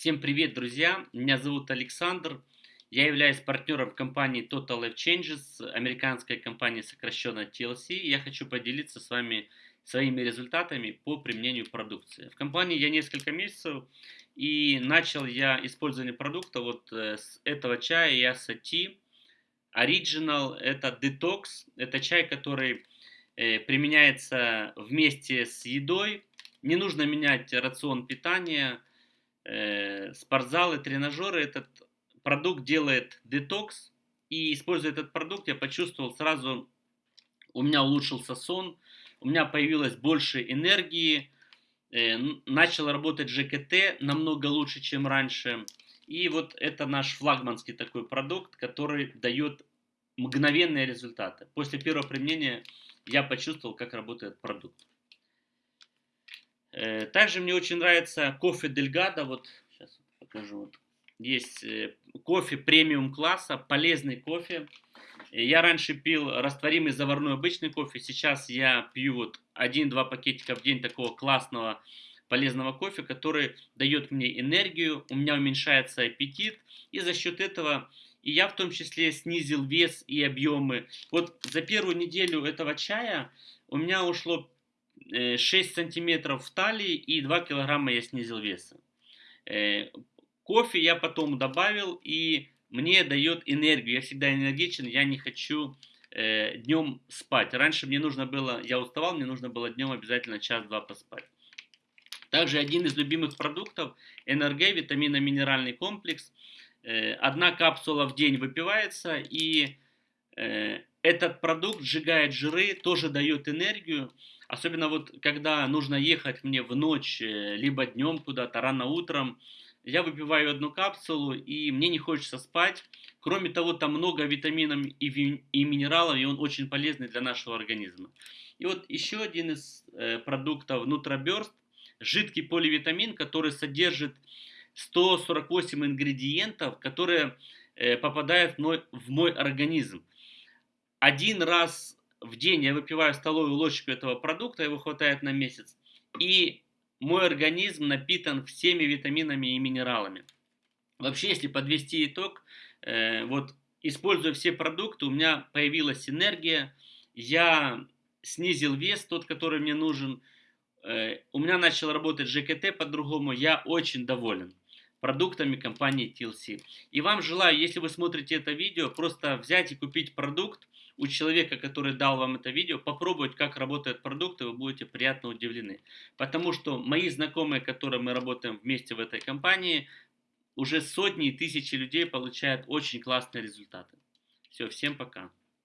Всем привет, друзья! Меня зовут Александр. Я являюсь партнером компании Total Life Changes, американской компании сокращенно TLC. Я хочу поделиться с вами своими результатами по применению продукции. В компании я несколько месяцев и начал я использование продукта вот э, с этого чая Yasa Tea Original. Это детокс, это чай, который э, применяется вместе с едой. Не нужно менять рацион питания, спортзалы, тренажеры. Этот продукт делает детокс. И используя этот продукт, я почувствовал сразу, у меня улучшился сон, у меня появилось больше энергии, э, начал работать ЖКТ намного лучше, чем раньше. И вот это наш флагманский такой продукт, который дает мгновенные результаты. После первого применения я почувствовал, как работает продукт. Э, также мне очень нравится кофе Дельгадо. Вот сейчас покажу. Вот. Есть э, кофе премиум класса, полезный кофе. Я раньше пил растворимый заварной обычный кофе. Сейчас я пью вот 1-2 пакетика в день такого классного полезного кофе, который дает мне энергию, у меня уменьшается аппетит. И за счет этого и я в том числе снизил вес и объемы. Вот за первую неделю этого чая у меня ушло 6 э, сантиметров в талии и 2 килограмма я снизил веса. Э, кофе я потом добавил и мне дает энергию. Я всегда энергичен, я не хочу э, днем спать. Раньше мне нужно было, я уставал, мне нужно было днем обязательно час-два поспать. Также один из любимых продуктов НРГ, витаминно-минеральный комплекс. Одна капсула в день выпивается и этот продукт сжигает жиры, тоже дает энергию. Особенно вот когда нужно ехать мне в ночь, э, либо днем куда-то, рано утром, я выпиваю одну капсулу, и мне не хочется спать. Кроме того, там много витаминов и, и минералов, и он очень полезный для нашего организма. И вот еще один из э, продуктов Nutraburst, жидкий поливитамин, который содержит 148 ингредиентов, которые э, попадают в мой, в мой организм. Один раз в день я выпиваю столовую ложечку этого продукта, его хватает на месяц. И мой организм напитан всеми витаминами и минералами. Вообще, если подвести итог, э, вот используя все продукты, у меня появилась энергия, я снизил вес, тот, который мне нужен, э, у меня начал работать ЖКТ по-другому, я очень доволен продуктами компании TLC. И вам желаю, если вы смотрите это видео, просто взять и купить продукт, у человека, который дал вам это видео, попробовать, как работает продукт, и вы будете приятно удивлены. Потому что мои знакомые, которые мы работаем вместе в этой компании, уже сотни и тысячи людей получают очень классные результаты. Все, всем пока.